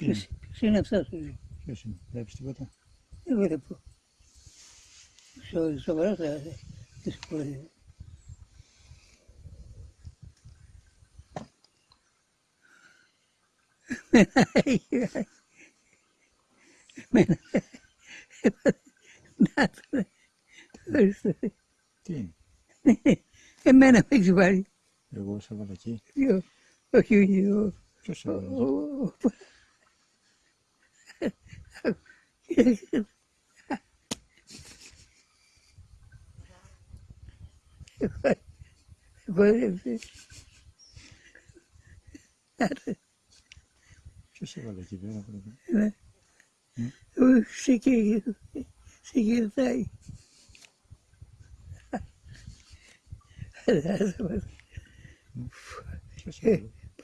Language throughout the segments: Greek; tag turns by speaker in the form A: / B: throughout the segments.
A: Ποιος
B: ποιος είναι; Αυτός, λέει.
A: Ποιος είναι, βλέπεις τίποτα;
B: δεν βλέπω. Στο, σοβαρά θα τις χωρίζω. Εμένα, να το ευχαριστώ.
A: Τι είναι,
B: Εμένα με έχεις βάλει.
A: εγώ σε έβαλα εκεί.
B: Ποιος, όχι, όχι, ο-
A: Ποιος σε ο-
B: Böyle bir...
A: Şu şövalye gibi ya.
B: Evet. O şeker gibi. Şekerden.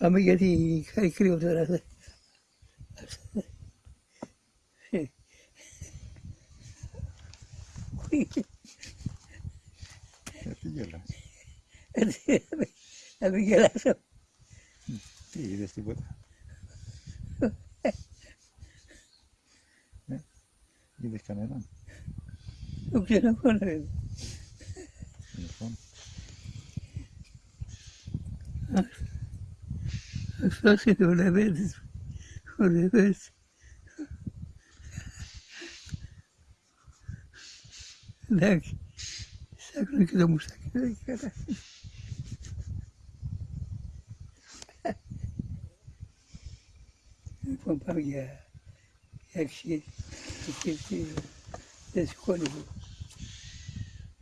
B: Pamuk yedi karikiri oldu herhalde. El Miguelazo.
A: Sí, de este puta.
B: ¿Eh?
A: Y de Canelón.
B: ¿Tú qué lo pones?
A: En el fondo.
B: Así lo leves, lo leves. ذاك. ساكن كذا مو ساكن كذا يكون فرق يا يكشي يكشي يسكنه